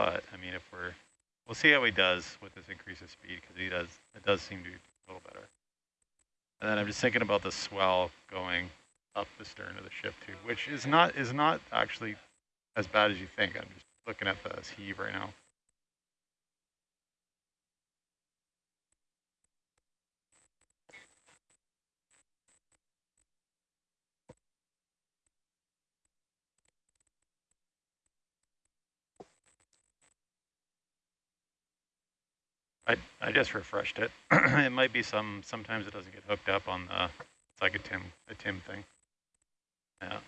but I mean, if we're, we'll see how he does with this increase of speed because he does, it does seem to be a little better. And then I'm just thinking about the swell going up the stern of the ship too, which is not is not actually as bad as you think. I'm just looking at the heave right now. I, I just refreshed it. it might be some, sometimes it doesn't get hooked up on the, it's like a TIM, a TIM thing. Yeah.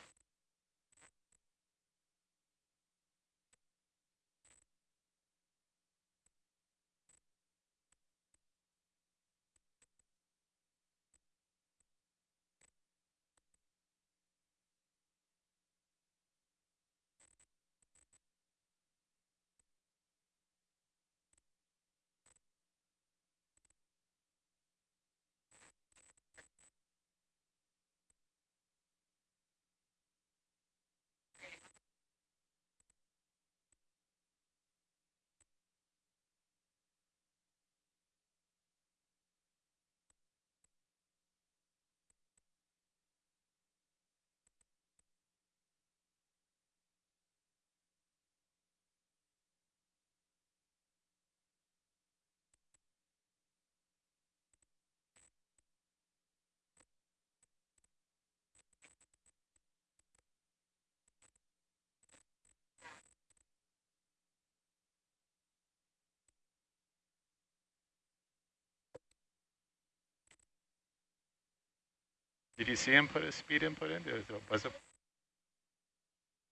Did you see him put his speed input in? Was it?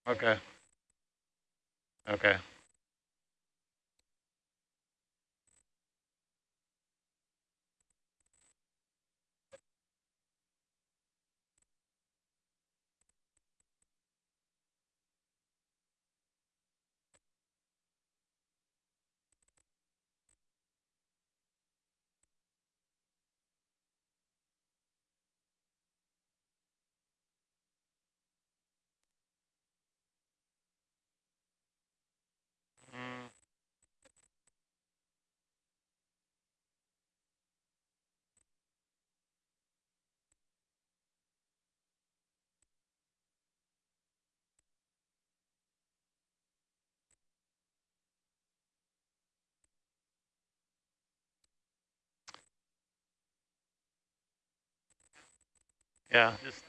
Okay. Okay. Yeah, just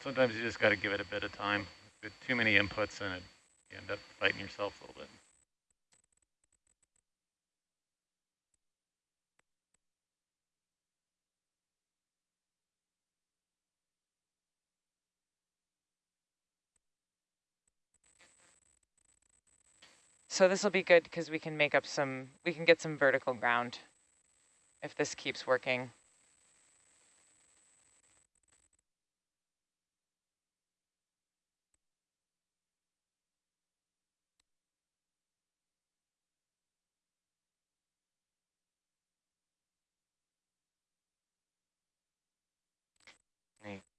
sometimes you just got to give it a bit of time. With too many inputs and it, you end up fighting yourself a little bit. So this will be good because we can make up some, we can get some vertical ground if this keeps working.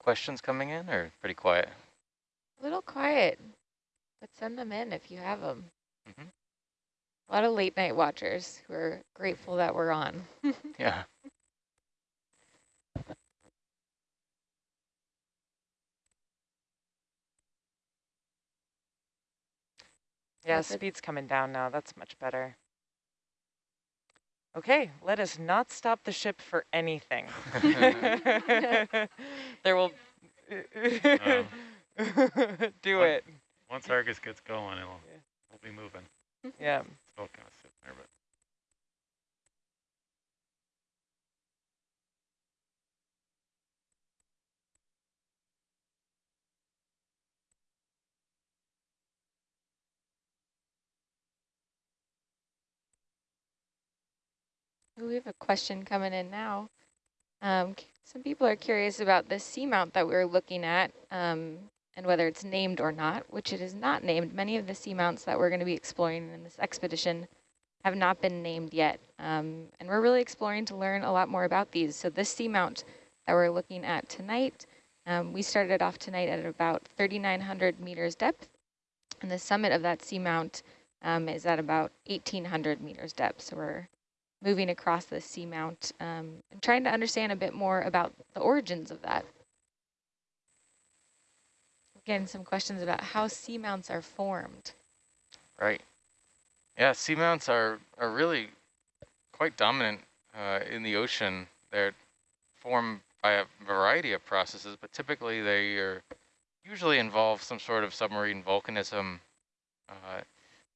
Questions coming in or pretty quiet? A little quiet, but send them in if you have them. Mm -hmm. A lot of late night watchers who are grateful that we're on. yeah. Yeah, speed's coming down now. That's much better. Okay, let us not stop the ship for anything. there will um, do once, it. Once Argus gets going, it'll yeah. we'll be moving. Yeah. Still kind of sitting there, but. We have a question coming in now. Um, some people are curious about the seamount that we are looking at um, and whether it's named or not, which it is not named. Many of the seamounts that we're going to be exploring in this expedition have not been named yet. Um, and we're really exploring to learn a lot more about these. So this seamount that we're looking at tonight, um, we started off tonight at about 3,900 meters depth. And the summit of that seamount um, is at about 1,800 meters depth. So we're moving across the seamount um, and trying to understand a bit more about the origins of that. Again, some questions about how seamounts are formed. Right. Yeah, seamounts are, are really quite dominant uh, in the ocean. They're formed by a variety of processes, but typically they are usually involve some sort of submarine volcanism uh,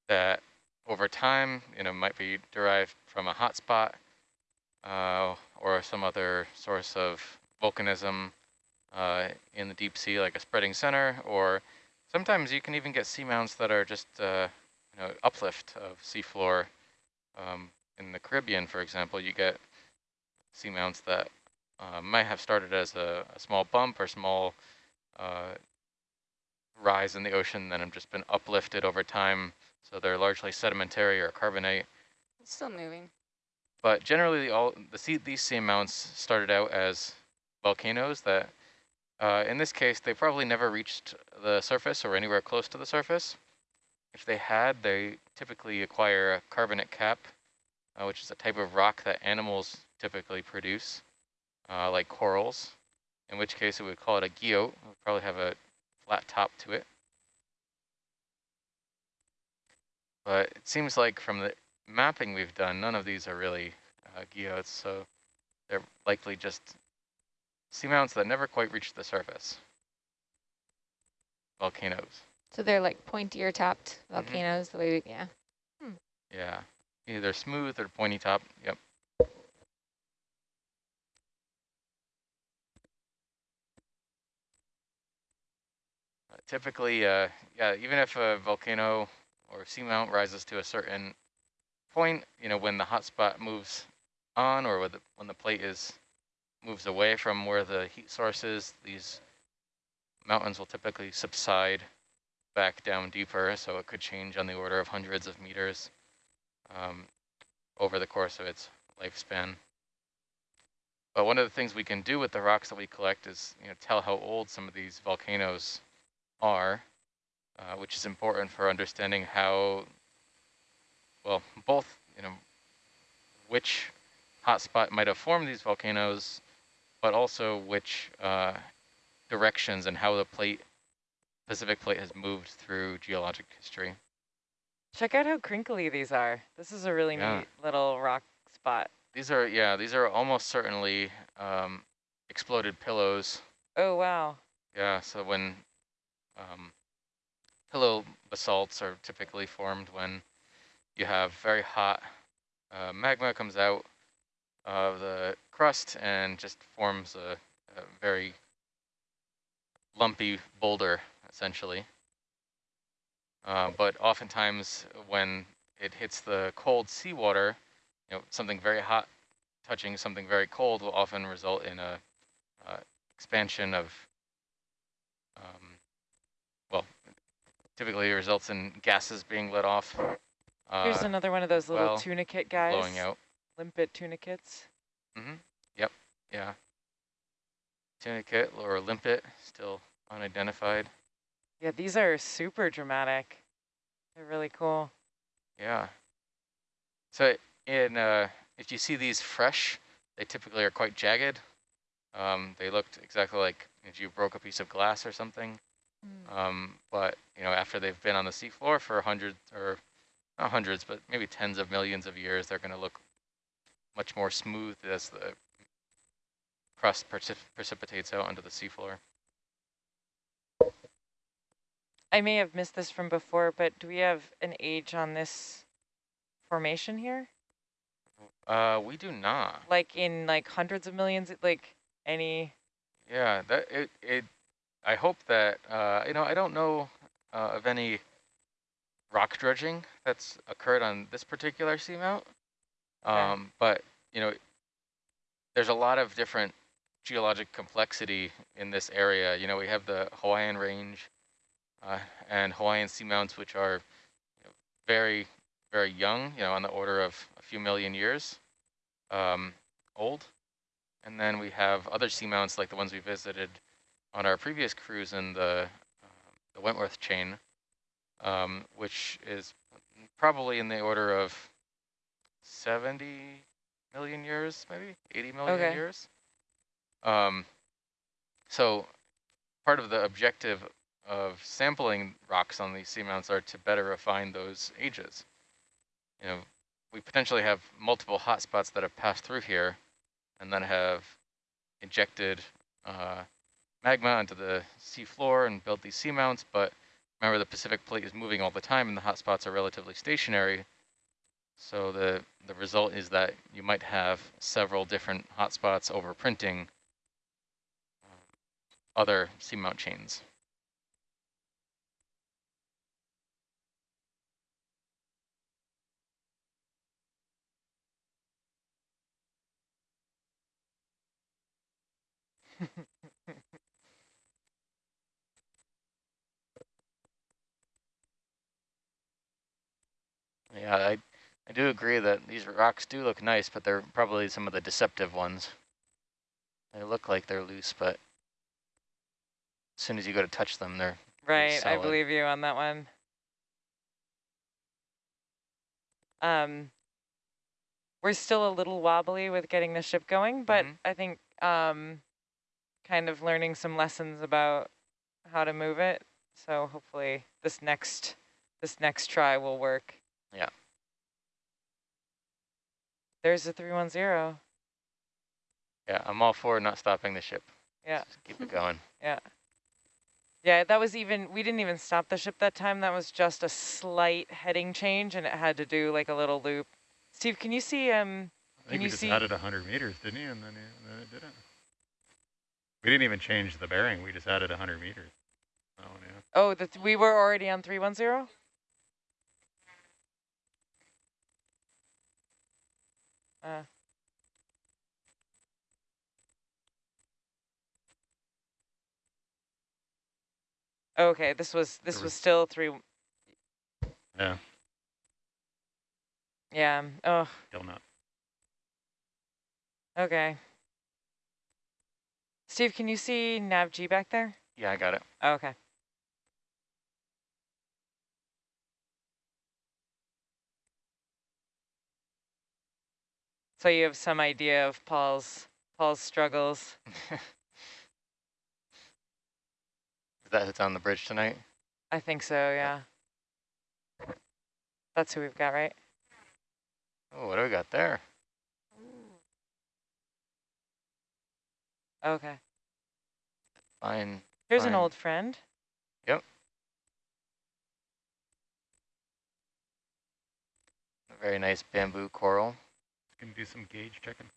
that over time, you know, might be derived from a hotspot uh, or some other source of volcanism uh, in the deep sea, like a spreading center, or sometimes you can even get seamounts that are just, uh, you know, uplift of seafloor. Um, in the Caribbean, for example, you get seamounts that uh, might have started as a, a small bump or small uh, rise in the ocean, then have just been uplifted over time. So they're largely sedimentary or carbonate. It's still moving. But generally, all the sea, these seamounts started out as volcanoes that, uh, in this case, they probably never reached the surface or anywhere close to the surface. If they had, they typically acquire a carbonate cap, uh, which is a type of rock that animals typically produce, uh, like corals, in which case it would call it a guyot. It would probably have a flat top to it. But it seems like from the mapping we've done, none of these are really uh, guyots, so they're likely just seamounts that never quite reached the surface. Volcanoes. So they're like pointier topped Mhm. volcanoes, the way we, yeah. Yeah, either smooth or pointy top. Yep. Uh, Typically, uh, yeah, even if a volcano or seamount rises to a certain point, you know, when the hotspot moves on or the, when the plate is moves away from where the heat source is, these mountains will typically subside back down deeper, so it could change on the order of hundreds of meters um, over the course of its lifespan. But one of the things we can do with the rocks that we collect is you know, tell how old some of these volcanoes are, uh, which is important for understanding how, well, both, you know, which hotspot might have formed these volcanoes, but also which uh, directions and how the plate, Pacific plate has moved through geologic history. Check out how crinkly these are. This is a really Yeah. neat little rock spot. These are, yeah, these are almost certainly um, exploded pillows. Oh, wow. Yeah, so when um, pillow basalts are typically formed when you have very hot uh, magma comes out of the crust and just forms a, a very lumpy boulder, essentially. Uh, but oftentimes when it hits the cold seawater, you know, something very hot touching something very cold will often result in a uh, expansion of, um, well, typically results in gases being let off, Here's uh, another one of those little well, tunicate guys. blowing out. Limpet tunicates. Mm-hmm. Yep. Yeah. Tunicate or limpet, still unidentified. Yeah, these are super dramatic. They're really cool. Yeah. So in uh, if you see these fresh, they typically are quite jagged. Um, they looked exactly like if you broke a piece of glass or something. Um, but you know, after they've been on the seafloor for hundreds or not hundreds, but maybe tens of millions of years, they're going to look much more smooth as the crust precip precipitates out onto the seafloor. I may have missed this from before, but do we have an age on this formation here? Uh, we do not. Like in like hundreds of millions, like any, Yeah, that it it. I hope that uh, you know I don't know uh, of any rock dredging that's occurred on this particular seamount, um, but you know there's a lot of different geologic complexity in this area. You know we have the Hawaiian Range uh, and Hawaiian seamounts, which are you know, very very young. You know on the order of a few million years um, old. And then we have other seamounts like the ones we visited on our previous cruise in the, uh, the Wentworth chain, um, which is probably in the order of 70 million years, maybe 80 million Okay. years. Um, so part of the objective of sampling rocks on these seamounts are to better refine those ages. You know, we potentially have multiple hotspots that have passed through here and then have injected uh, magma onto the sea floor and built these seamounts, but remember the Pacific plate is moving all the time and the hotspots are relatively stationary. So the, the result is that you might have several different hotspots overprinting uh, other seamount chains. Yeah, I, I do agree that these rocks do look nice, but they're probably some of the deceptive ones. They look like they're loose, but as soon as you go to touch them, they're Right, I believe you on that one. Um, we're still a little wobbly with getting the ship going, but Mhm. I think um, kind of learning some lessons about how to move it. So hopefully this next this next try will work. Yeah. There's a 310. Yeah, I'm all for not stopping the ship. Yeah. Just keep it going. Yeah. Yeah, that was even, we didn't even stop the ship that time. That was just a slight heading change and it had to do like a little loop. Steve, can you see, um, I think you we just see- added 100 meters, didn't he? And then, it- then it didn't. We didn't even change the bearing. We just added 100 meters. Oh, yeah. oh, the th we were already on 310? Uh. Okay, this was, this was still three, Yeah, yeah, oh, still not. okay. Steve, can you see nav G back there? Yeah, I got it. Oh, okay. So you have some idea of Paul's Paul's struggles. Is that hits on the bridge tonight. I think so, yeah. That's who we've got, right? Oh, what do we got there? Okay. Fine. Here's an old friend. Yep. A very nice bamboo coral Can do some gauge checking.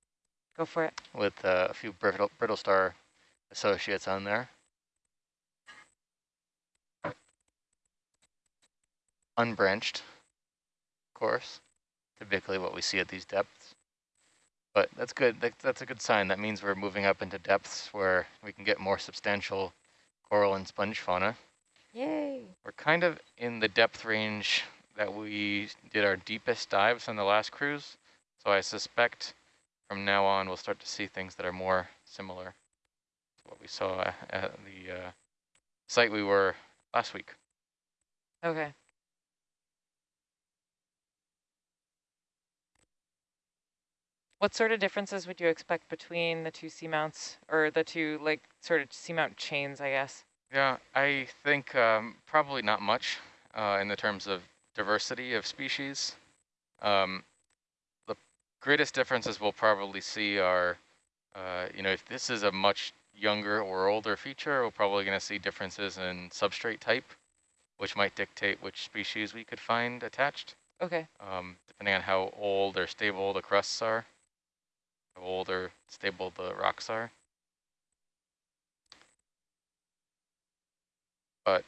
Go for it. with uh, a few brittle, brittle star associates on there. Unbranched, of course, typically what we see at these depths. But that's good. That, that's a good sign. That means we're moving up into depths where we can get more substantial coral and sponge fauna. Yay. We're kind of in the depth range that we did our deepest dives on the last cruise. So I suspect from now on we'll start to see things that are more similar to what we saw at the uh, site we were last week. Okay. What sort of differences would you expect between the two seamounts or the two like sort of seamount chains, I guess? Yeah, I think um, probably not much uh, in the terms of diversity of species. Um, greatest differences we'll probably see are, uh, you know, if this is a much younger or older feature, we're probably going to see differences in substrate type, which might dictate which species we could find attached, Okay. um, depending on how old or stable the crusts are, how old or stable the rocks are. But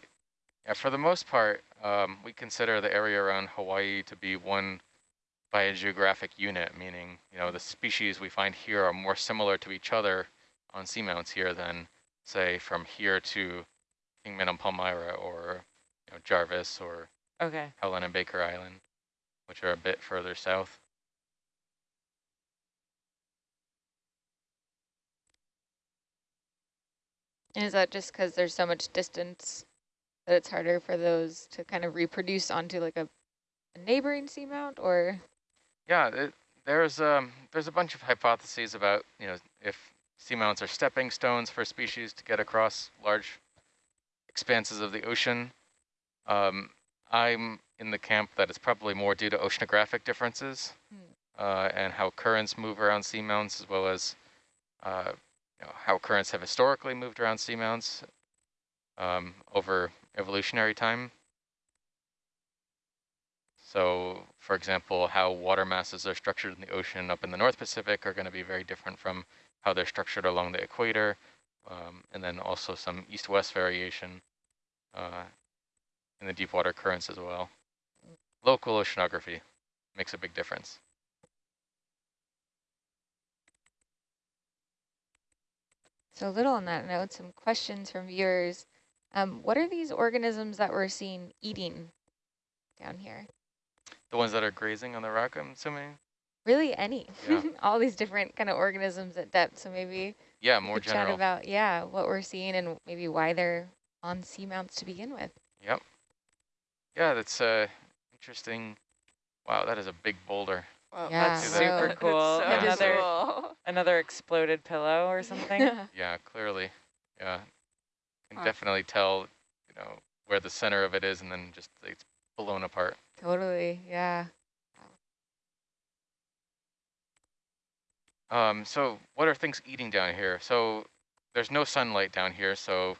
yeah, for the most part, um, we consider the area around Hawaii to be one biogeographic unit, meaning, you know, the species we find here are more similar to each other on seamounts here than, say, from here to Kingman and Palmyra or, you know, Jarvis or Okay. Howland and Baker Island, which are a bit further south. And is that just because there's so much distance that it's harder for those to kind of reproduce onto like a a neighboring seamount or? Yeah, it, there's um there's a bunch of hypotheses about you know if seamounts are stepping stones for species to get across large expanses of the ocean. Um, I'm in the camp that it's probably more due to oceanographic differences uh, and how currents move around seamounts, as well as uh, you know, how currents have historically moved around seamounts um, over evolutionary time. So, for example, how water masses are structured in the ocean up in the North Pacific are going to be very different from how they're structured along the equator, um, and then also some east-west variation uh, in the deep water currents as well. Local oceanography makes a big difference. So a little on that note, some questions from viewers. Um, what are these organisms that we're seeing eating down here? The ones that are grazing on the rock, I'm assuming? Really any, Yeah. all these different kind of organisms at depth. So maybe Yeah, more general. chat general. about, yeah, what we're seeing and maybe why they're on seamounts to begin with. Yep. Yeah, that's uh, interesting. Wow, that is a big boulder. Wow, Yeah, that's so- Super cool. so Another- cool. Another exploded pillow or something? Yeah, clearly. Yeah. Can Huh. definitely tell, you know, where the center of it is and then just it's blown apart. Totally, yeah. Um, so what are things eating down here? So there's no sunlight down here, so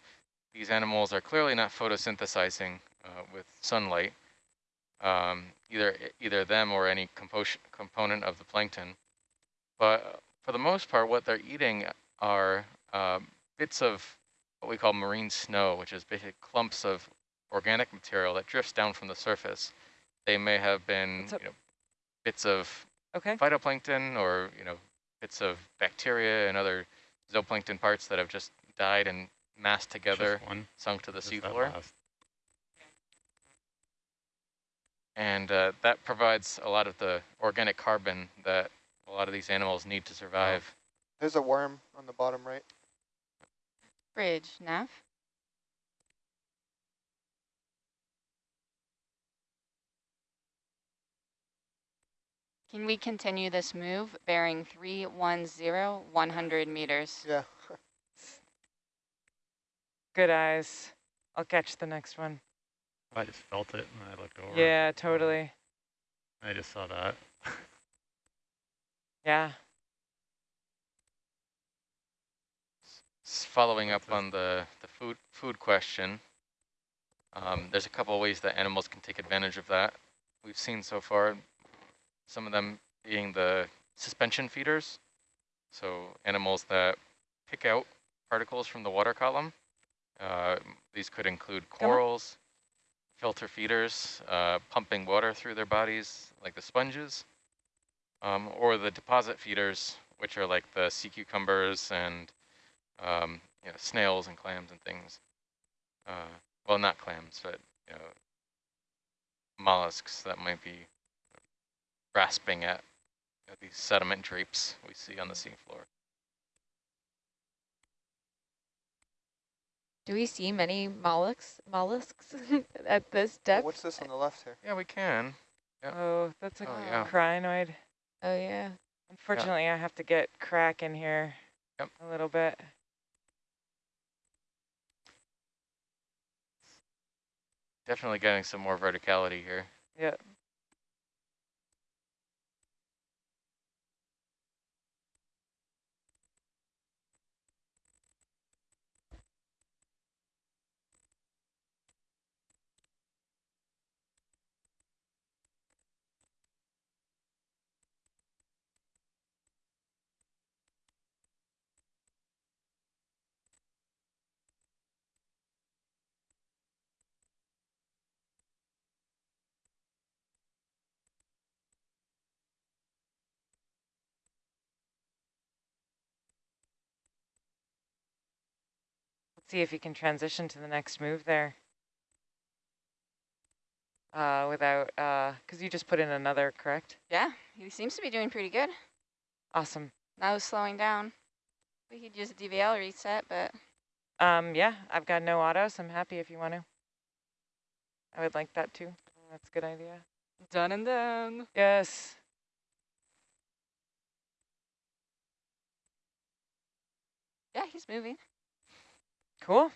these animals are clearly not photosynthesizing uh, with sunlight, um, either either them or any compo- component of the plankton. But for the most part, what they're eating are um, bits of what we call marine snow, which is basically clumps of organic material that drifts down from the surface. They may have been What's you know, bits of Okay. phytoplankton or you know bits of bacteria and other zooplankton parts that have just died and massed together, Just one. sunk to the Just that seafloor. And uh, that provides a lot of the organic carbon that a lot of these animals need to survive. There's a worm on the bottom right. Bridge, Nav. Can we continue this move bearing 310, 100 meters? Yeah. Good eyes. I'll catch the next one. I just felt it and I looked over. Yeah, totally. I just saw that. Yeah. S- Following up on the, the food food question, um, there's a couple of ways that animals can take advantage of that. We've seen so far some of them being the suspension feeders, so animals that pick out particles from the water column. Uh, these could include corals, filter feeders, uh, pumping water through their bodies like the sponges, um, or the deposit feeders, which are like the sea cucumbers and um, you know, snails and clams and things. Uh, well, not clams, but you know, mollusks that might be grasping at you know, these sediment drapes we see on the seafloor. Do we see many mollusks mollusks at this Oh, depth? what's this on the left here? Yeah, we can. Yeah. Oh, that's a Oh, yeah. crinoid. Oh yeah. Unfortunately, I have to get crack in here Yep. a little bit. Definitely getting some more verticality here. Yeah. See if you can transition to the next move there. Uh, without, uh, because you just put in another, correct? Yeah, he seems to be doing pretty good. Awesome. Now he's slowing down. We could use a DVL reset, but Um, yeah, I've got no auto, so I'm happy if you want to. I would like that too. That's a good idea. Done and done. Yes. Yeah, he's moving. Cool.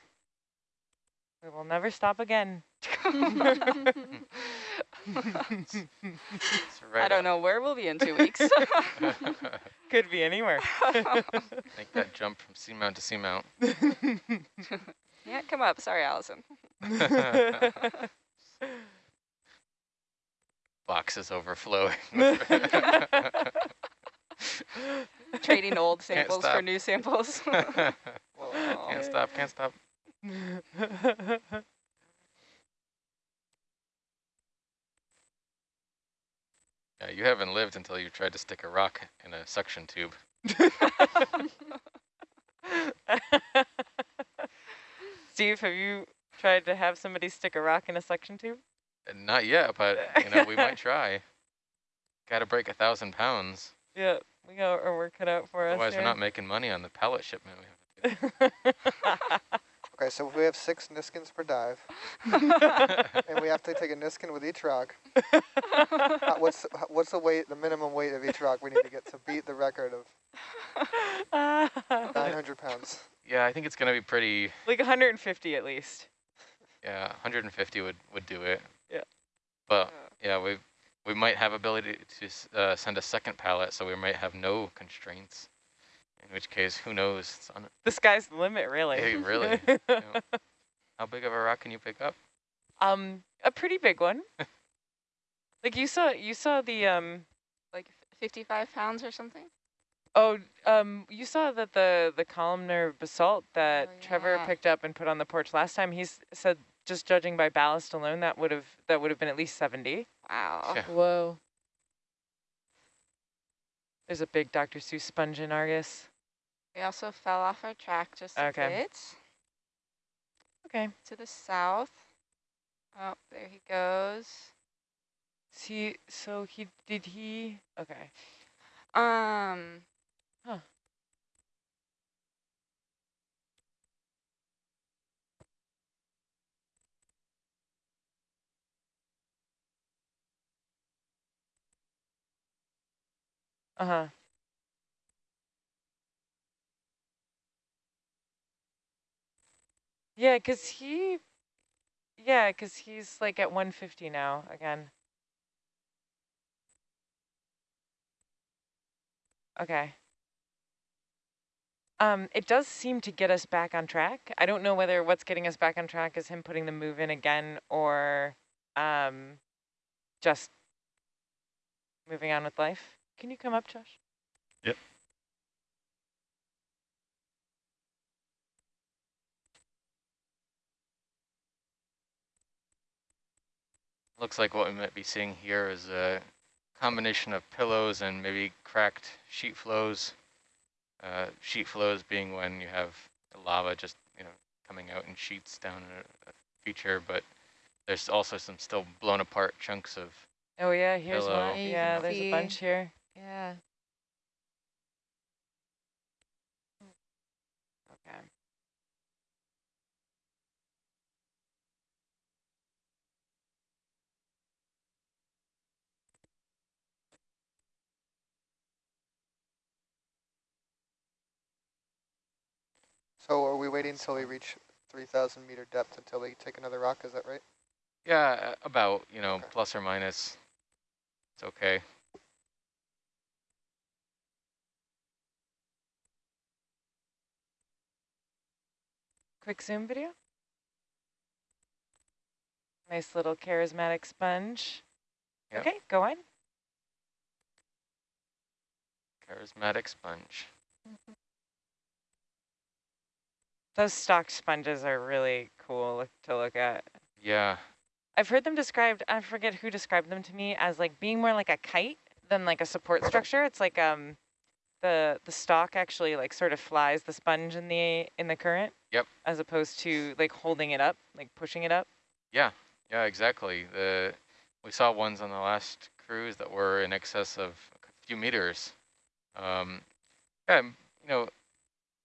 We will never stop again. Right I don't up. know where we'll be in two weeks. Could be anywhere. Make that jump from seamount to seamount. yeah, come up. Sorry, Allison. Boxes overflowing. Trading old samples for new samples. can't stop, can't stop. Yeah, you haven't lived until you tried to stick a rock in a suction tube. Steve, have you tried to have somebody stick a rock in a suction tube? Uh, Not yet, but you know we might try. Got to break a thousand pounds, Yeah, we got our work cut out for otherwise us. Otherwise, we're not making money on the pellet shipment. We have to Okay, so if we have six Niskins per dive, and we have to take a Niskin with each rock, uh, what's what's the weight, the minimum weight of each rock we need to get to beat the record of 900 pounds? Yeah, I think it's gonna be pretty. like 150 at least. Yeah, 150 would would do it. Yeah. But yeah, we we might have ability to uh, send a second pallet, so we might have no constraints. In which case, who knows? It's on, The sky's the limit, really. Hey, really? you know. How big of a rock can you pick up? um, a pretty big one. like you saw, you saw the um. like 55 pounds or something? Oh, um, you saw that the the columnar basalt that Oh, Trevor picked up and put on the porch last time. He said just judging by ballast alone, that would have that would have been at least 70. Wow. Yeah. Whoa. There's a big Dr. Seuss sponge in Argus. We also fell off our track just a Okay. bit Okay. to the south. Oh, there he goes. See, so he did he? Okay. Um. Huh. Uh huh. Yeah, cause he, yeah, cause he's like at 150 now again. Okay. Um, it does seem to get us back on track. I don't know whether what's getting us back on track is him putting the move in again or um, just moving on with life. Can you come up, Josh? Yep. Looks like what we might be seeing here is a combination of pillows and maybe cracked sheet flows. Uh, sheet flows being when you have lava just you know coming out in sheets down a, a feature, but there's also some still blown apart chunks of Oh yeah, here's Hello. one. Yeah, you Yeah, can there's a bunch here. Yeah. Okay. So are we waiting until we reach 3,000 meter depth until we take another rock? Is that right? yeah uh, about you know Okay. plus or minus. It's okay. Quick zoom video. Nice little charismatic sponge. Yep. Okay, go on. Charismatic sponge. Those stock sponges are really cool look- to look at. Yeah. I've heard them described, I forget who described them to me, as like being more like a kite than like a support structure. It's like um the the stalk actually like sort of flies the sponge in the in the current. Yep. As opposed to like holding it up, like pushing it up. Yeah, yeah, exactly. The we saw ones on the last cruise that were in excess of a few meters. Um, yeah, you know,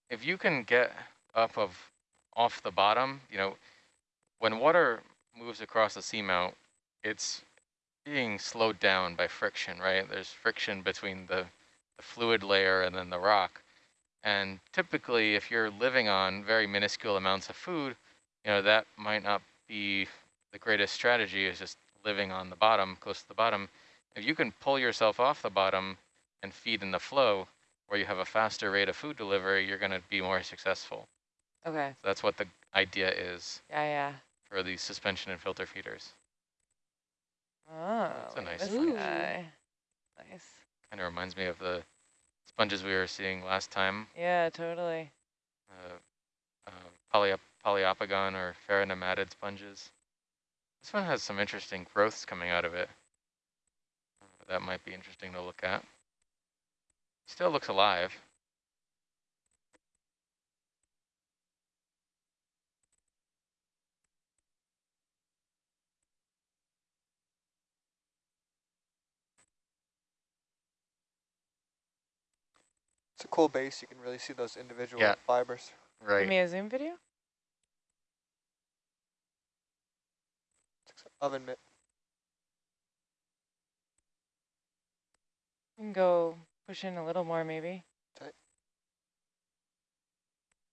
if you can get up of off the bottom, you know, when water moves across the seamount, it's being slowed down by friction, right? There's friction between the, the fluid layer and then the rock. And typically, if you're living on very minuscule amounts of food, you know, that might not be the greatest strategy is just living on the bottom, close to the bottom. If you can pull yourself off the bottom and feed in the flow, where you have a faster rate of food delivery, you're going to be more successful. Okay. So that's what the idea is Yeah, yeah. for these suspension and filter feeders. Oh, That's a nice this one. guy. Nice. Kind of reminds me of the sponges we were seeing last time, Yeah, totally. uh, uh, polyop poliopogon or pheronematid sponges. This one has some interesting growths coming out of it. Uh, that might be interesting to look at. Still looks alive. It's a cool base. You can really see those individual Yeah. fibers. Give me a zoom video. It's oven mitt. You can go push in a little more, maybe. Tight.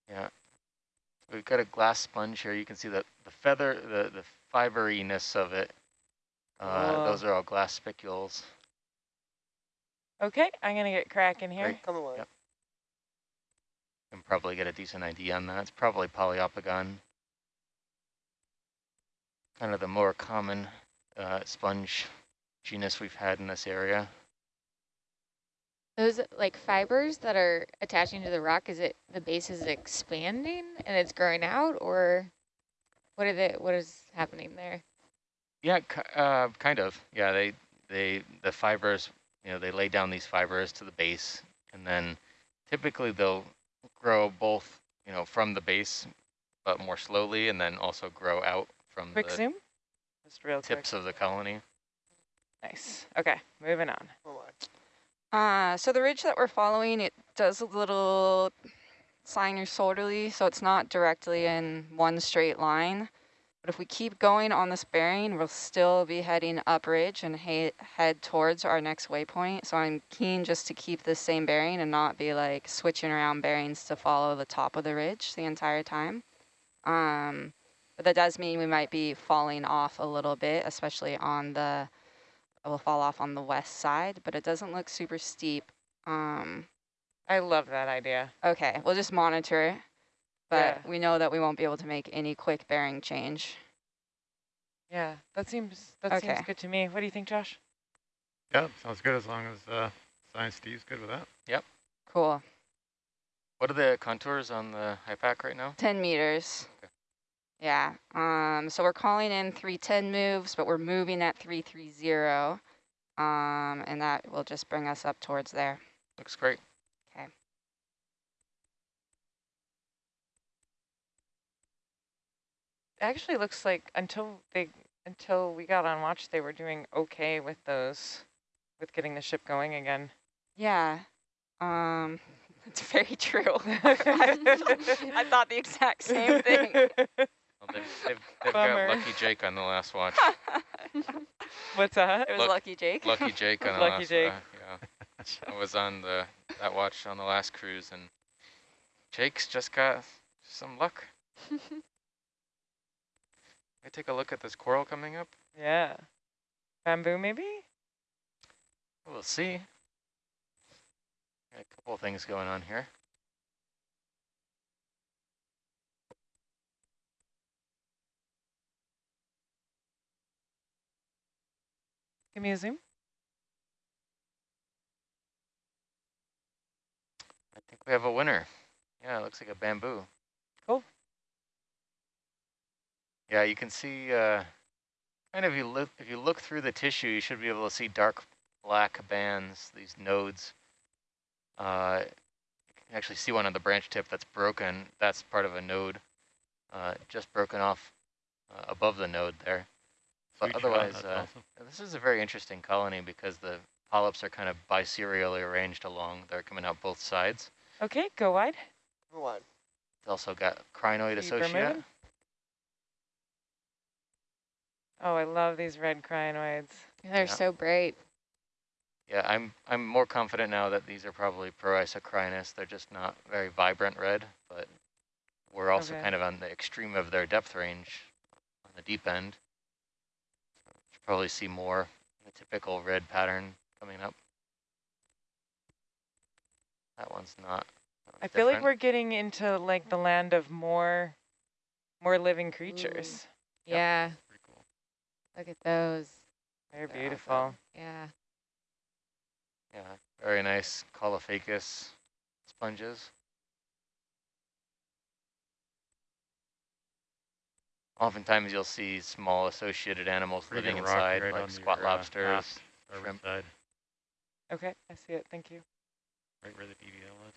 Yeah. We've got a glass sponge here. You can see the, the feather, the, the fiberiness of it. Uh, Whoa. those are all glass spicules. Okay, I'm gonna get cracking here. Great. Come away. Yep. Can probably get a decent idea on that. It's probably poliopogon, Kind of the more common uh, sponge genus we've had in this area. Those like fibers that are attaching to the rock, is it the base is expanding and it's growing out or what are the, what is happening there? Yeah, uh, kind of. Yeah, they they the fibers, you know, they lay down these fibers to the base, and then typically they'll grow both, you know, from the base, but more slowly, and then also grow out from Quick the zoom. Just real tips of the colony. Nice. Okay, moving on. Come. Uh, so the ridge that we're following, it does a little sinusoidally, so it's not directly in one straight line. But if we keep going on this bearing, we'll still be heading up ridge and he head towards our next waypoint. So I'm keen just to keep the same bearing and not be like switching around bearings to follow the top of the ridge the entire time. Um, but that does mean we might be falling off a little bit, especially on the we'll fall off on the west side, but it doesn't look super steep. Um, I love that idea. okay, we'll just monitor it, but Yeah. we know that we won't be able to make any quick bearing change. Yeah, that seems that Okay. seems good to me. What do you think, Josh? Yeah, sounds good as long as uh, Science Steve's good with that. Yep. Cool, What are the contours on the HIPAC right now? 10 meters. Okay. Yeah, um, so we're calling in 310 moves, but we're moving at 330, um, and that will just bring us up towards there. Looks great. It actually looks like until they until we got on watch, they were doing okay with those, with getting the ship going again. Yeah, um, that's very true. I thought the exact same thing. Well, they've they've, they've Bummer. got Lucky Jake on the last watch. What's that? It was Luck- Lucky Jake. Lucky Jake on the Lucky last. Jake. Uh, yeah, I was on the that watch on the last cruise, and Jake's just got some luck. I take a look at this coral coming up. Yeah. Bamboo, maybe? We'll see. Got a couple things going on here. Give me a zoom. I think we have a winner. Yeah, it looks like a bamboo. Cool. Yeah, you can see, uh, kind of, you look, if you look through the tissue, you should be able to see dark black bands, these nodes. Uh, you can actually see one on the branch tip that's broken. That's part of a node, uh, just broken off uh, above the node there. But Sweet otherwise, that's uh, awesome. This is a very interesting colony because the polyps are kind of biserially arranged along. They're coming out both sides. Okay, go wide. Go wide. It's also got crinoid Keep her associate. moving. Oh, I love these red crinoids. They're Yeah. so bright. Yeah, I'm I'm more confident now that these are probably Proisocrinus. They're just not very vibrant red, but we're also Okay. kind of on the extreme of their depth range on the deep end. Should probably see more the typical red pattern coming up. That one's not. that I one's feel like we're getting into like the land of more, more living creatures. Yep. Yeah, Pretty cool. Look at those. They're Yeah, beautiful. Yeah. Yeah, very nice Caulophacus sponges. Oftentimes you'll see small associated animals Pretty living inside, right like squat your, uh, lobsters, aft starboard shrimp. side, Okay, I see it. Thank you. right where the DVL is.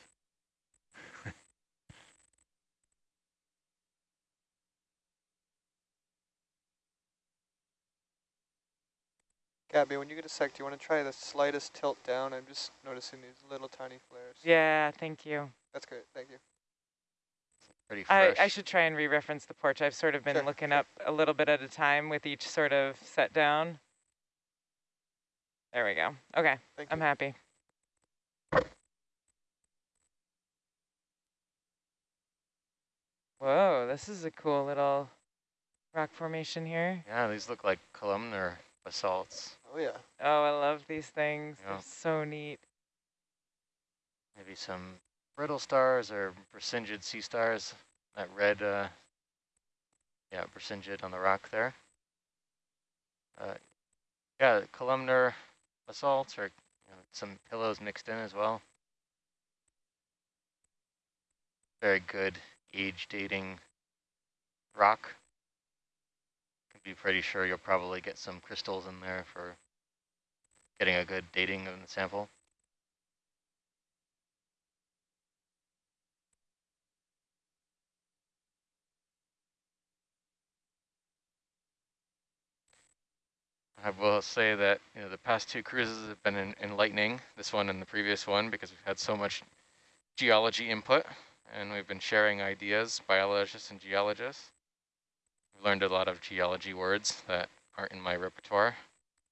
Gabby, when you get a sec, do you want to try the slightest tilt down? I'm just noticing these little tiny flares. Yeah, thank you. That's great. Thank you. Pretty I, fresh. I I should try and re-reference the porch. I've sort of been Sure, looking up a little bit at a time with each sort of set down. There we go. Okay, Thank I'm you. happy. Whoa, this is a cool little rock formation here. yeah, these look like columnar basalts. Oh yeah. Oh, I love these things. Yeah. They're so neat. Maybe some brittle stars or Brisingid sea stars. That red, uh, yeah, Brisingid on the rock there. Uh, yeah, columnar basalts or you know, some pillows mixed in as well. Very good age dating rock. Can be pretty sure you'll probably get some crystals in there for getting a good dating of the sample. I will say that you know the past two cruises have been en- enlightening. This one and the previous one because we've had so much geology input, and we've been sharing ideas, biologists and geologists. We've learned a lot of geology words that aren't in my repertoire.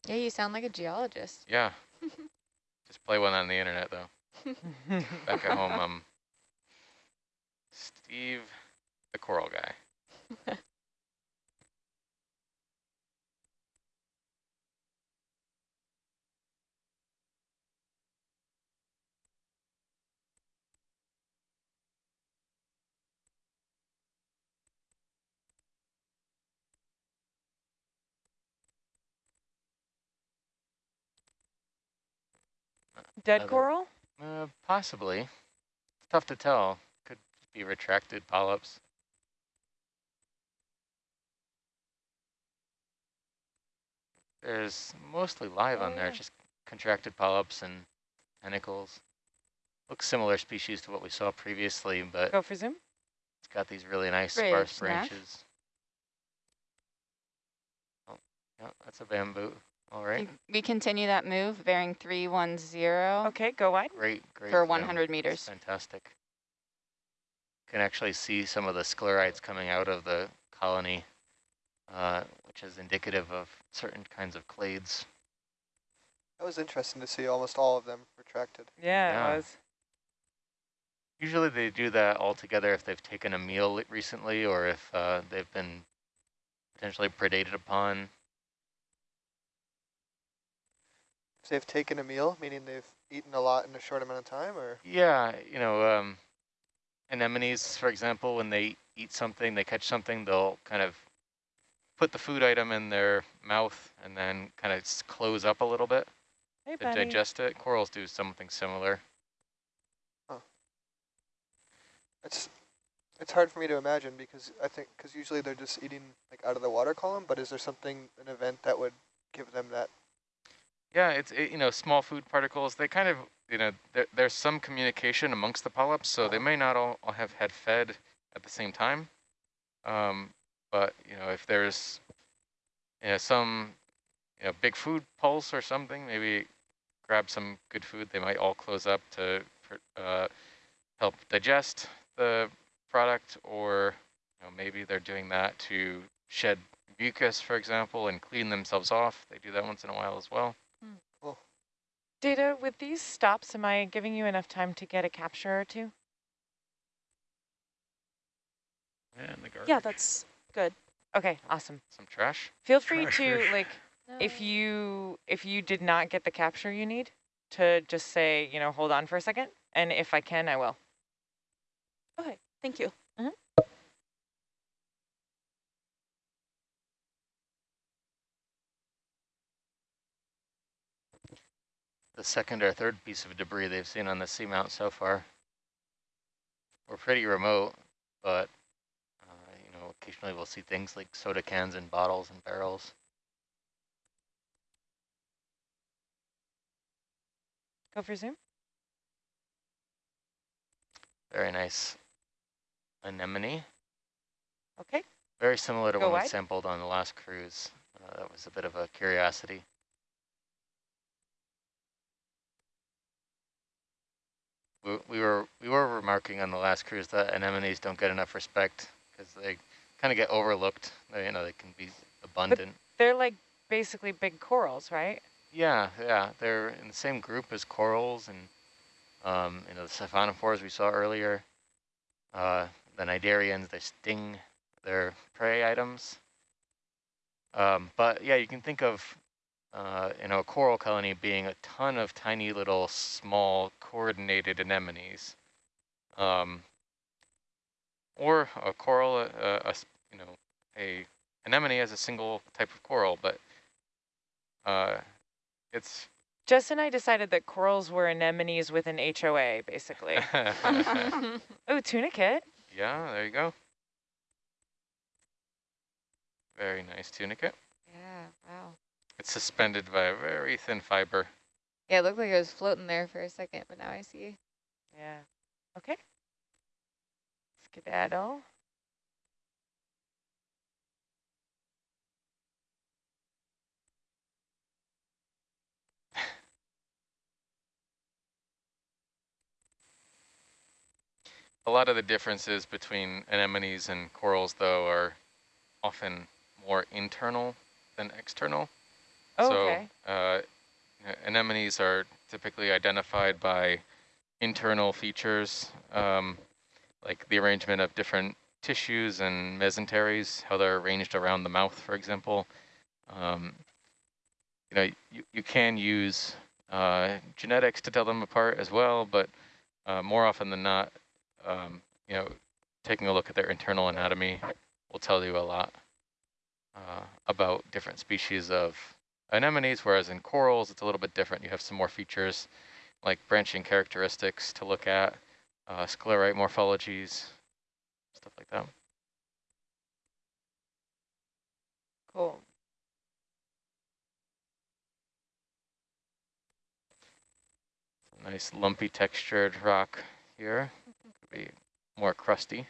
Yeah, you sound like a geologist. Yeah, just play one on the internet though. Back at home, um, Steve, the coral guy. Dead Other- coral? Uh, possibly. It's tough to tell. Could be retracted polyps. There's mostly live Oh, on there, yeah. just contracted polyps and tentacles. Looks similar species to what we saw previously, but Go for zoom. it's got these really nice Brave sparse branches. Oh, yeah, that's a bamboo. All right, We continue that move, bearing 310 Okay, go wide. great, great. for 100 That's meters. Fantastic. Can actually see some of the sclerites coming out of the colony, uh, which is indicative of certain kinds of clades. That was interesting to see almost all of them retracted. Yeah, Yeah. it was. Usually they do that all together if they've taken a meal recently or if uh, they've been potentially predated upon. If they've taken a meal, meaning they've eaten a lot in a short amount of time, or Yeah, you know, um, anemones, for example, when they eat something, they catch something, they'll kind of put the food item in their mouth and then kind of close up a little bit Hey, to buddy. digest it. Corals do something similar. it's it's hard for me to imagine because I think because usually they're just eating like out of the water column. But is there something an event that would give them that? Yeah, it's it, you know small food particles. They kind of you know there, there's some communication amongst the polyps, so they may not all, all have had fed at the same time. Um, but you know if there's you know, some you know big food pulse or something, maybe grab some good food. They might all close up to uh, help digest the product, or you know maybe they're doing that to shed mucus, for example, and clean themselves off. They do that once in a while as well. Data, with these stops, am I giving you enough time to get a capture or two? And the garbage. Yeah, that's good. Okay, awesome. Some trash. Feel free Treasure. to, like, if you if you did not get the capture you need, to just say, you know, hold on for a second, and if I can, I will. Okay, thank you. Mm-hmm. The second or third piece of debris they've seen on the seamount so far. We're pretty remote, but uh, you know, occasionally we'll see things like soda cans and bottles and barrels. Go for zoom. Very nice anemone. Okay. Very similar to Go one we sampled on the last cruise. Uh, that was a bit of a curiosity. We, we were we were remarking on the last cruise that anemones don't get enough respect because they kind of get overlooked. They, you know, they can be abundant. But They're like basically big corals, right? Yeah, yeah, they're in the same group as corals and um, you know the siphonophores we saw earlier. Uh, the cnidarians, they sting their prey items. Um, but yeah, you can think of uh, you know a coral colony being a ton of tiny little small coordinated anemones, um, or a coral, uh, a s- you know a anemone as a single type of coral, but uh, it's Jess and I decided that corals were anemones with an HOA, basically. oh, tunicate. yeah, there you go. Very nice tunicate. Yeah, wow. It's suspended by a very thin fiber. Yeah, it looked like it was floating there for a second, but now I see. Yeah. Okay. Skedaddle. A lot of the differences between anemones and corals, though, are often more internal than external. Oh, okay. So uh, anemones are typically identified by internal features, um, like the arrangement of different tissues and mesenteries, how they're arranged around the mouth, for example. Um, you know, you, you can use uh, genetics to tell them apart as well, but uh, more often than not, um, you know, taking a look at their internal anatomy will tell you a lot uh, about different species of anemones, whereas in corals, it's a little bit different. You have some more features like branching characteristics to look at, uh, sclerite morphologies, stuff like that. Cool. Nice lumpy textured rock here. Could be more crusty.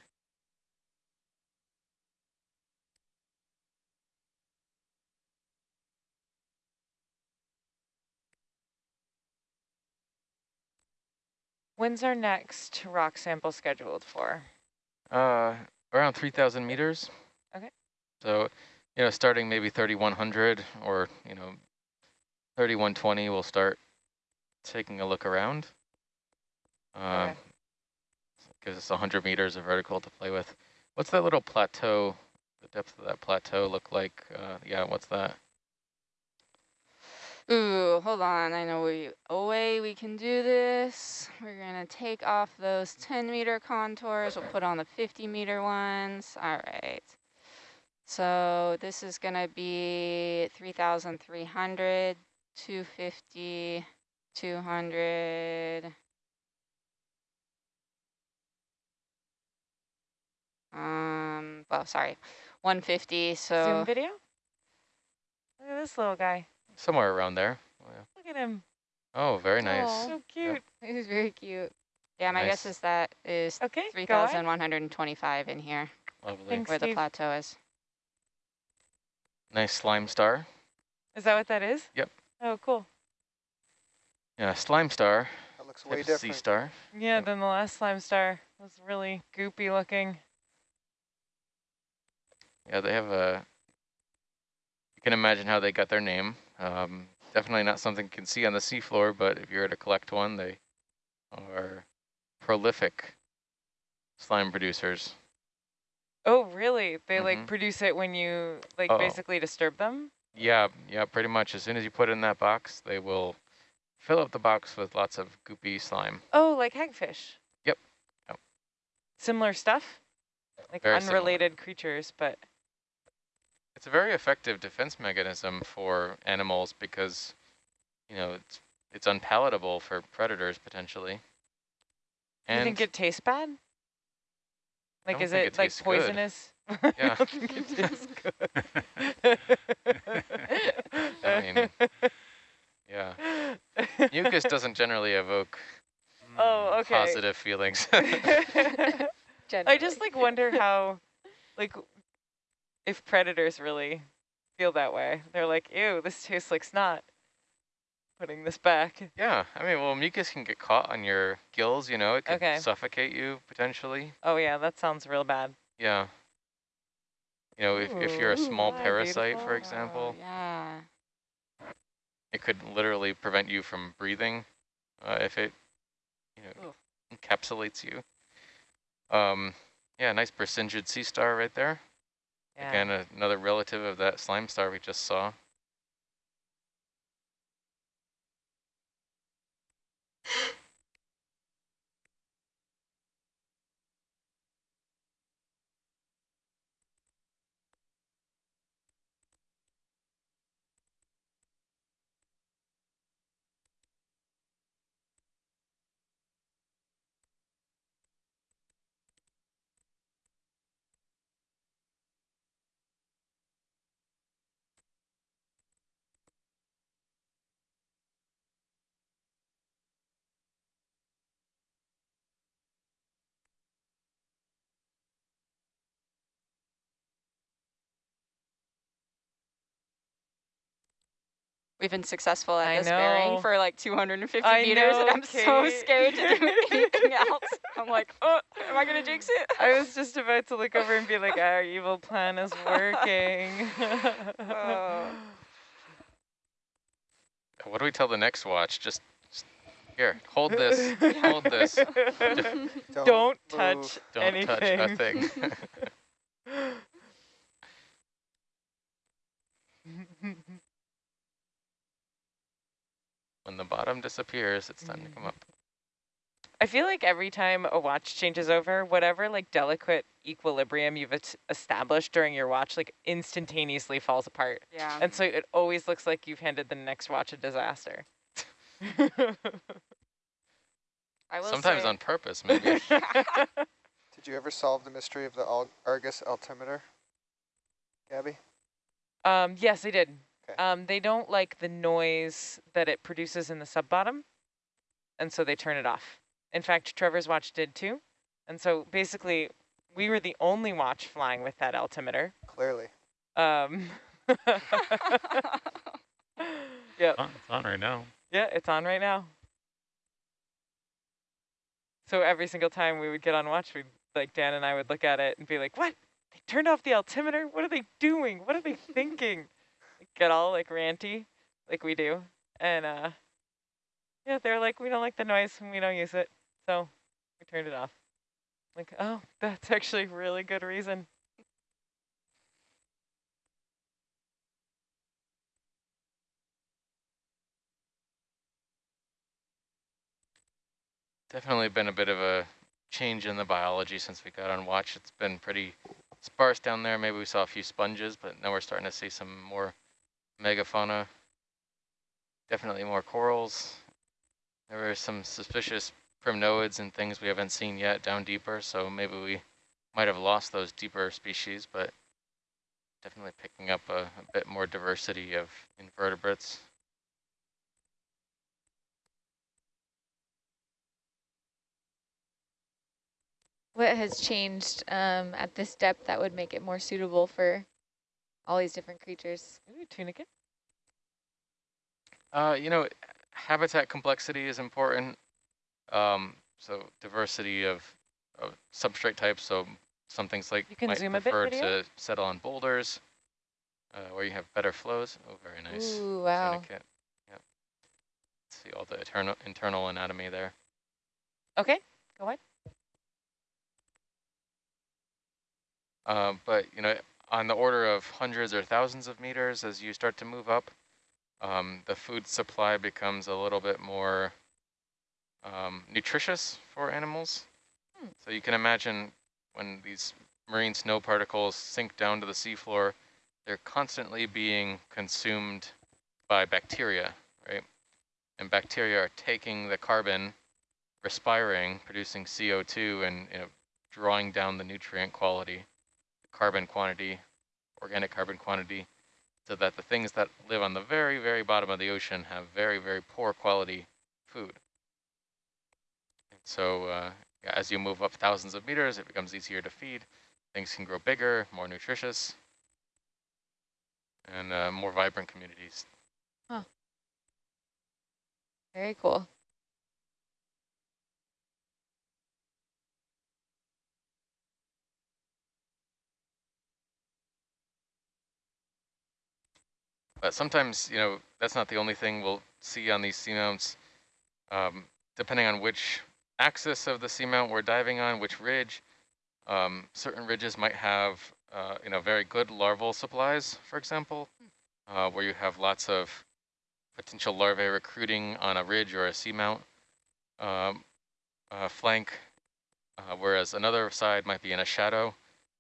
When's our next rock sample scheduled for? Uh, around 3,000 meters. Okay. So, you know, starting maybe 3,100 or, you know, 3,120, we'll start taking a look around. Uh, Okay. Gives us 100 meters of vertical to play with. What's that little plateau, the depth of that plateau look like? Uh, yeah, what's that? Ooh, hold on. I know we a way we can do this. We're gonna take off those 10 meter contours. We'll put on the 50 meter ones. All right. So this is gonna be 3,300, 250, 200. Um, well, sorry, 150. So Zoom video? Look at this little guy. Somewhere around there. Oh, yeah. Look at him. Oh, very nice. Aw. So cute. It was very cute. yeah, my Nice. guess is that is okay, 3,125 in here, Lovely. Thanks. where the plateau is. Nice slime star. Is that what that is? Yep. Oh, cool. Yeah, slime star. That looks type way of sea star. Yeah, Yep. then the last slime star was really goopy looking. Yeah, they have a you can imagine how they got their name. Um, definitely not something you can see on the seafloor, but if you were to collect one, they are prolific slime producers. Oh, really? They Mhm. like produce it when you like Oh. basically disturb them? Yeah, yeah, pretty much. As soon as you put it in that box, they will fill up the box with lots of goopy slime. Oh, like hagfish. Yep. Yep. Similar stuff? Like Very similar. unrelated creatures, but It's a very effective defense mechanism for animals because, you know, it's it's unpalatable for predators potentially. you think it tastes bad? Like is it, it like tastes good. poisonous? Yeah. I don't think it tastes good. I mean, yeah, mucus doesn't generally evoke hmm. Oh, okay. positive feelings. I just like wonder how, like, if predators really feel that way. They're like, ew, this tastes like snot. Putting this back. yeah, I mean, well, mucus can get caught on your gills, you know, it could Okay. suffocate you potentially. Oh yeah, that sounds real bad. Yeah. You know, if, if you're a small wow, parasite, for example, Oh, yeah. it could literally prevent you from breathing uh, if it, you know, Oof. encapsulates you. Um, yeah, nice Brisingid sea star right there. Again, another relative of that slime star we just saw. We've been successful at I this bearing for like 250 I meters, and I'm so scared to do anything else. I'm like, oh, am I gonna jinx it? I was just about to look over and be like, our evil plan is working. Oh. What do we tell the next watch? Just, just here, hold this, hold this. Don't touch move. Don't anything. touch a thing. When the bottom disappears, it's time to come up. I feel like every time a watch changes over, whatever like delicate equilibrium you've established during your watch, like instantaneously falls apart. Yeah. And so it always looks like you've handed the next watch a disaster. I will Sometimes say, on purpose, maybe. Did you ever solve the mystery of the Al Argus altimeter, Gabby? um, yes, I did. Okay. Um, they don't like the noise that it produces in the sub bottom, and so they turn it off. In fact, Trevor's watch did too. And so basically, we were the only watch flying with that altimeter. Clearly. Um, yep. Oh, it's on right now. Yeah, it's on right now. So every single time we would get on watch, we'd like Dan and I would look at it and be like, "What? They turned off the altimeter? What are they doing? What are they thinking?" Get all like ranty, like we do, and uh, yeah, they're like, "We don't like the noise and we don't use it, so we turned it off." Like, oh, that's actually really good reason. Definitely been a bit of a change in the biology since we got on watch. It's been pretty sparse down there. Maybe we saw a few sponges, but now we're starting to see some more megafauna. Definitely more corals. There were some suspicious primnoids and things we haven't seen yet down deeper, so maybe we might have lost those deeper species, but definitely picking up a, a bit more diversity of invertebrates. What has changed um, at this depth that would make it more suitable for all these different creatures? Ooh, tunicate. Uh, you know, habitat complexity is important. Um, so diversity of, of substrate types. So some things like You can might zoom a bit, prefer to settle on boulders. uh, where you have better flows. Oh, very nice. Ooh, wow. Tunicate. Yep. See all the internal internal anatomy there. Okay, go ahead. Uh, but you know, on the order of hundreds or thousands of meters as you start to move up, um, the food supply becomes a little bit more um, nutritious for animals. Hmm. So you can imagine when these marine snow particles sink down to the seafloor, they're constantly being consumed by bacteria, right? And bacteria are taking the carbon, respiring, producing CO2 and you know, drawing down the nutrient quality, carbon quantity, organic carbon quantity, so that the things that live on the very, very bottom of the ocean have very, very poor quality food. And so uh, as you move up thousands of meters, it becomes easier to feed. Things can grow bigger, more nutritious, and uh, more vibrant communities. Oh very cool. But sometimes, you know, that's not the only thing we'll see on these seamounts. Um, depending on which axis of the seamount we're diving on, which ridge, um, certain ridges might have, uh, you know, very good larval supplies, for example, uh, where you have lots of potential larvae recruiting on a ridge or a seamount um, uh, flank, uh, whereas another side might be in a shadow.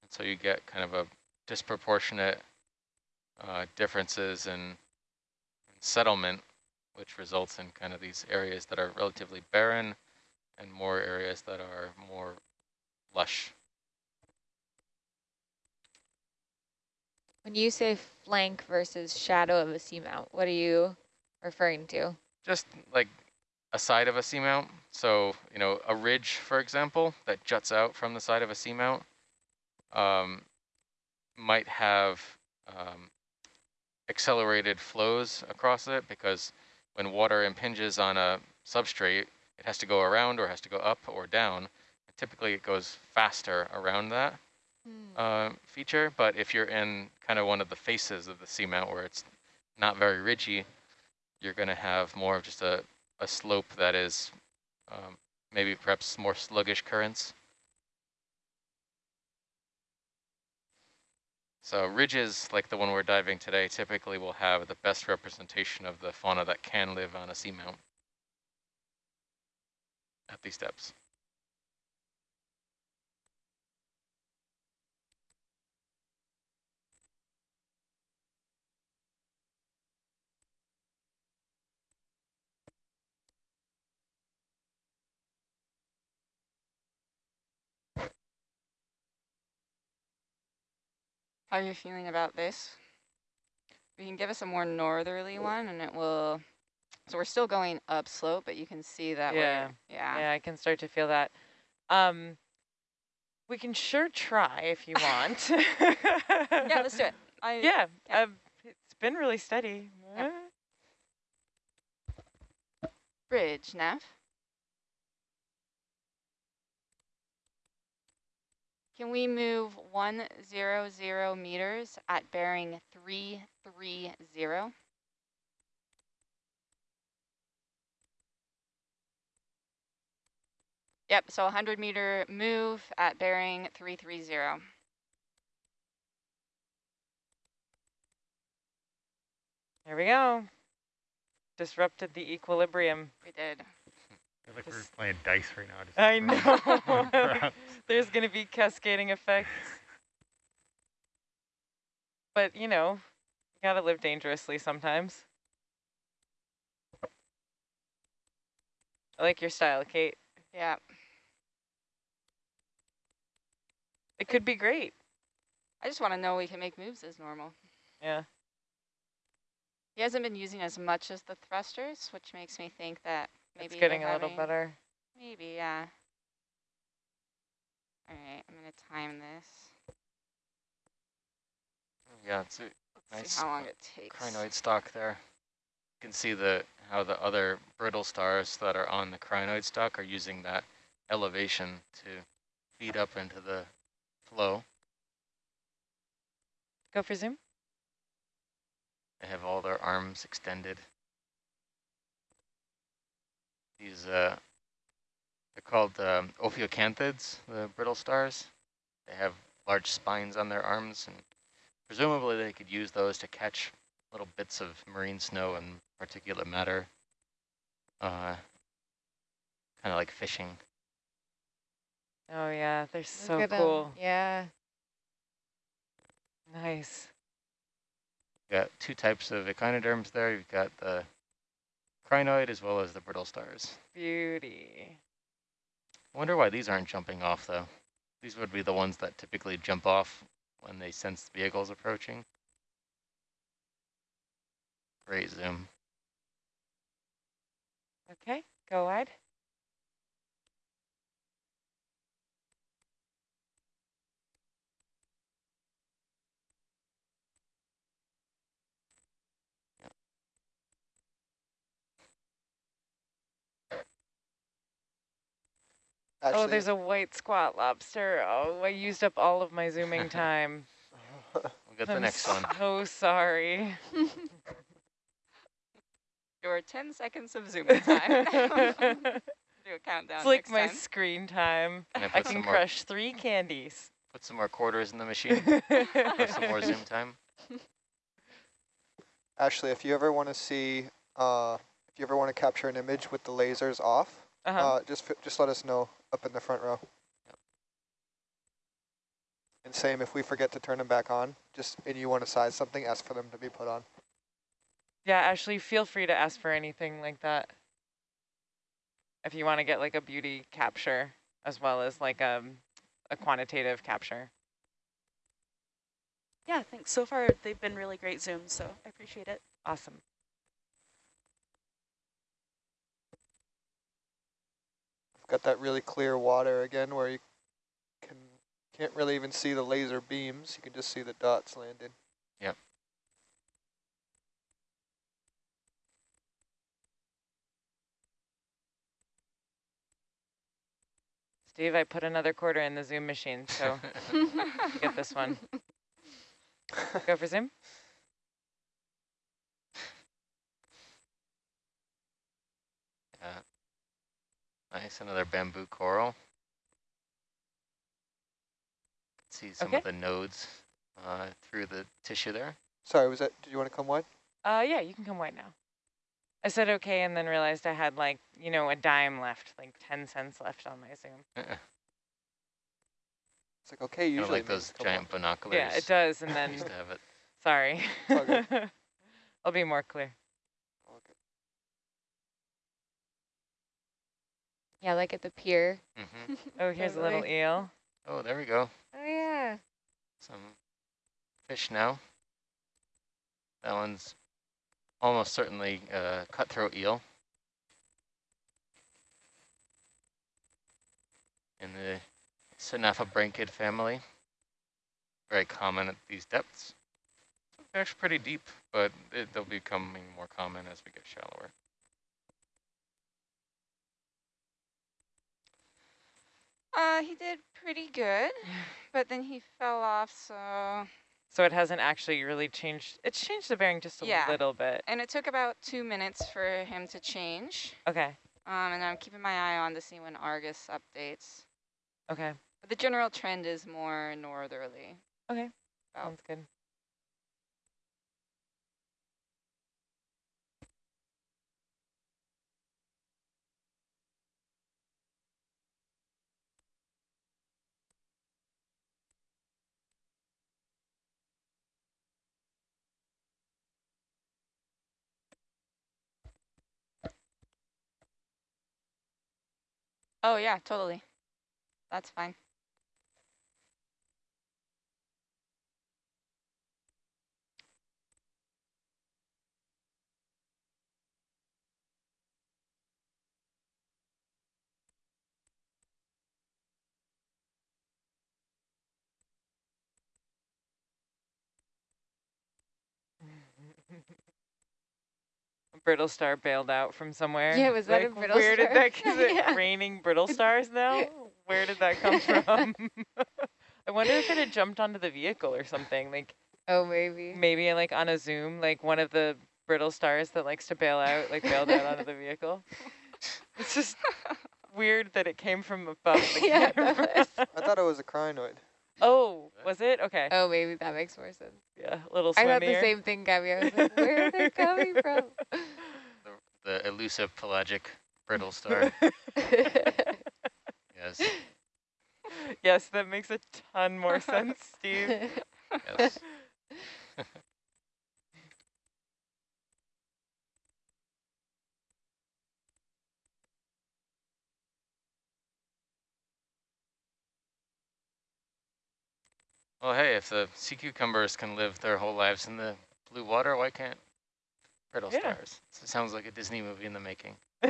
And so you get kind of a disproportionate uh, differences in, settlement, which results in kind of these areas that are relatively barren and more areas that are more lush. When you say flank versus shadow of a seamount, what are you referring to? Just like a side of a seamount. So, you know, a ridge, for example, that juts out from the side of a seamount um, might have um, accelerated flows across it because when water impinges on a substrate, it has to go around or has to go up or down. And typically it goes faster around that uh, feature, but if you're in kind of one of the faces of the seamount where it's not very ridgy, you're going to have more of just a, a slope that is um, maybe perhaps more sluggish currents. So ridges like the one we're diving today typically will have the best representation of the fauna that can live on a seamount at these depths. How are you feeling about this? We can give us a more northerly one and it will, so we're still going upslope, but you can see that Yeah. yeah. Yeah, I can start to feel that. Um, we can sure try if you want. Yeah, let's do it. I, Yeah, yeah. um, it's been really steady. Yeah. Bridge, Neff. Can we move one zero zero meters at bearing three three zero? Yep, so a hundred meter move at bearing three three zero. There we go. Disrupted the equilibrium. We did. I feel like we're playing dice right now. Just I throwing- throwing know. There's going to be cascading effects. But, you know, you got to live dangerously sometimes. I like your style, Kate. Yeah. It could be great. I just want to know we can make moves as normal. Yeah. He hasn't been using as much as the thrusters, which makes me think that maybe it's getting they're a little better. Maybe, yeah. All right, I'm gonna time this. Yeah, it's a Let's Nice see how long uh, it takes. crinoid stalk there. You can see the how the other brittle stars that are on the crinoid stalk are using that elevation to feed up into the flow. Go for zoom. They have all their arms extended. These, uh, they're called um, ophiocanthids, the brittle stars. They have large spines on their arms, and presumably they could use those to catch little bits of marine snow and particulate matter, uh, kind of like fishing. Oh yeah, they're Look so at 'em. cool. Yeah. Nice. You've got two types of echinoderms there. You've got the crinoid as well as the brittle stars. Beauty. I wonder why these aren't jumping off, though. These would be the ones that typically jump off when they sense vehicles approaching. Great zoom. Okay, go wide. Actually, oh, there's a white squat lobster. Oh, I used up all of my zooming time. We'll get the I'm next one. so sorry. Your 10 seconds of zooming time. Do a countdown it's like next my time. screen time. Can I I can some more, crush three candies. put some more quarters in the machine for some more zoom time? Ashley, if you ever want to see, uh, if you ever want to capture an image with the lasers off, Uh-huh. uh, just just let us know up in the front row. And same, if we forget to turn them back on, just and you want to size something, ask for them to be put on. yeah, Ashley, feel free to ask for anything like that. If you want to get like a beauty capture as well as like um, a quantitative capture. Yeah, thanks. So far, they've been really great Zooms, so I appreciate it. Awesome. Got that really clear water again where you can can't really even see the laser beams. You can just see the dots landing. Yep. Steve, I put another quarter in the Zoom machine, so get this one. Go for Zoom. Yeah. Nice, another bamboo coral. See some Okay. of the nodes uh, through the tissue there. Sorry, was that? Did you want to come wide? Uh, yeah, you can come white now. I said okay, and then realized I had like, you know, a dime left, like 10 cents left on my Zoom. Kind It's like okay, usually like it means those come giant binoculars. Yeah, it does, and then, used to have it. sorry. I'll be more clear. on. Okay. Yeah, like at the pier. hmm Oh, here's a little eel. Oh, there we go. Oh, yeah. Some fish now. That one's almost certainly a cutthroat eel. In the Synaphobranchid family. Very common at these depths. They're actually pretty deep, but it, they'll be becoming more common as we get shallower. Uh, he did pretty good, but then he fell off, so... So it hasn't actually really changed. It's changed the bearing just a Yeah. little bit. And it took about two minutes for him to change. Okay, Um, and I'm keeping my eye on to see when Argus updates. okay, But the general trend is more northerly. okay. Sounds good. Oh, yeah, totally. That's fine. brittle star bailed out from somewhere. Yeah, was that a Like, brittle Where did star? that, is it Yeah. raining brittle stars now? Where did that come from? I wonder if it had jumped onto the vehicle or something. Like, Oh, maybe. maybe like on a zoom, like one of the brittle stars that likes to bail out, like bailed out onto the vehicle. It's just weird that it came from above the Yeah, camera. I thought it was a crinoid. Oh, was it? Okay. Oh, maybe that makes more sense. Yeah, a little I thought the same thing, Gabby. I was like, where are they coming from? The elusive pelagic brittle star. yes. yes, that makes a ton more sense, Steve. Yes. Well, hey, if the sea cucumbers can live their whole lives in the blue water, why can't brittle Yeah. stars? It sounds like a Disney movie in the making.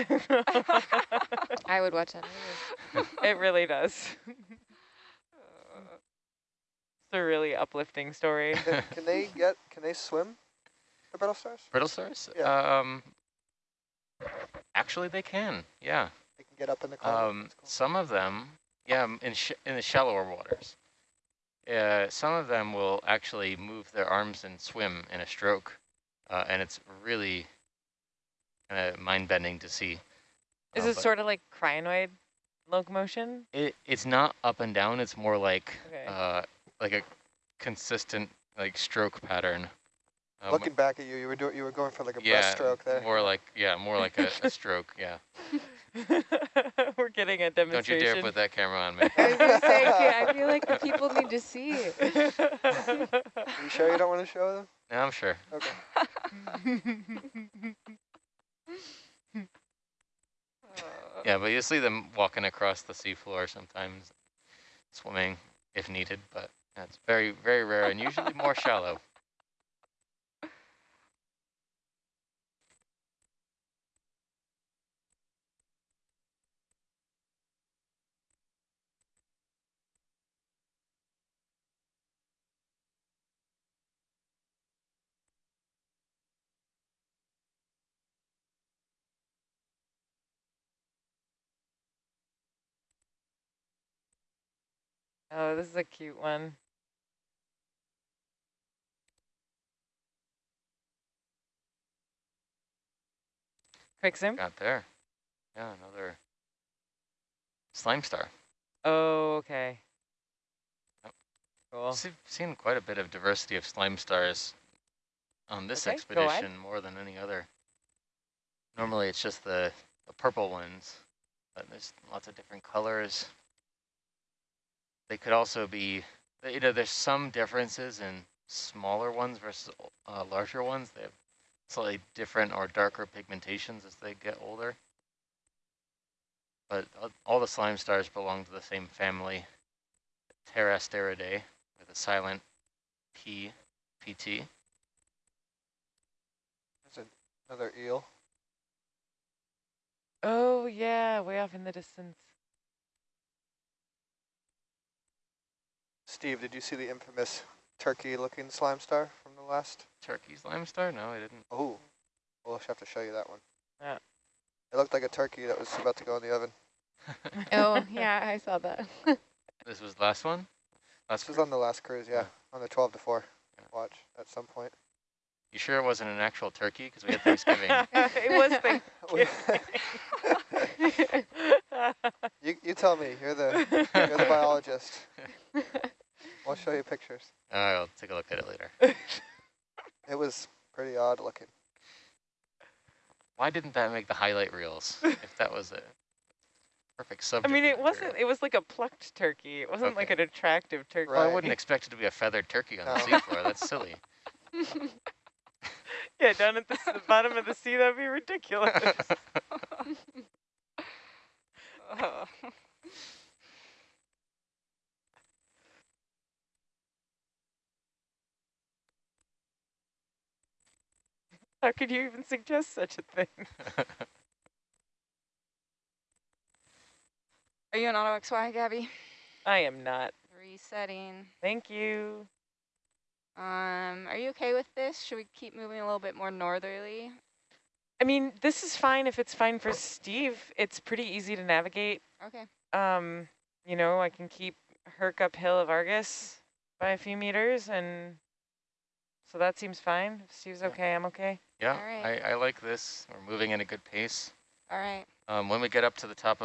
I would watch that. movie. it really does. it's a really uplifting story. Can, can they get? Can they swim? The brittle stars? Brittle stars? Yeah. Um, actually, they can. Yeah. They can get up in the cloud. Um, cool. some of them, yeah, in sh in the shallower waters. Uh, some of them will actually move their arms and swim in a stroke, uh, and it's really kind of mind-bending to see. Is Uh, it sort of like crinoid locomotion? It it's not up and down. It's more like Okay. uh, like a consistent like stroke pattern. Um, Looking back at you, you were doing. You were going for like a yeah, breaststroke there. more like yeah, more like a, a stroke. Yeah. We're getting a demonstration. Don't you dare put that camera on me. I was gonna say, yeah, I feel like the people need to see it. you sure you don't want to show them? no, I'm sure. Okay. Yeah, but you see them walking across the seafloor sometimes, swimming if needed, but that's very, very rare and usually more shallow. Oh, this is a cute one. Quick zoom. Got there. Yeah, another slime star. Oh, okay. Yep. Cool. See, seen quite a bit of diversity of slime stars on this Okay, expedition more than any other. Normally it's just the, the purple ones, but there's lots of different colors. They could also be, you know, there's some differences in smaller ones versus uh, larger ones. They have slightly different or darker pigmentations as they get older. But uh, all the slime stars belong to the same family, Pterasteridae, with a silent P, PT. There's another eel. Oh, yeah, way off in the distance. Steve, did you see the infamous turkey-looking slime star from the last? Turkey slime star? No, I didn't. Oh, we'll have to show you that one. Yeah. It looked like a turkey that was about to go in the oven. Oh, yeah, I saw that. This was the last one? Last This was on the last cruise, yeah, on the 12 to 4 Yeah. watch at some point. You sure it wasn't an actual turkey? Because we had Thanksgiving. it was Thanksgiving. you, you tell me, you're the, you're the biologist. I'll show you pictures. I'll take a look at it later. It was pretty odd looking. Why didn't that make the highlight reels? If that was a perfect sub. I mean, it material? wasn't, it was like a plucked turkey. It wasn't like an attractive turkey. Well, I wouldn't expect it to be a feathered turkey on the seafloor. That's silly. Yeah, down at the, the bottom of the sea, that'd be ridiculous. Oh. How could you even suggest such a thing? Are you in auto XY, Gabby? I am not. Resetting. Thank you. Um, are you okay with this? Should we keep moving a little bit more northerly? I mean, this is fine if it's fine for Steve. It's pretty easy to navigate. Okay. Um, you know, I can keep Herc uphill of Argus by a few meters and So that seems fine. If Steve's okay, I'm okay. Yeah, right. I, I like this. We're moving at a good pace. All right. Um, when we get up to the top of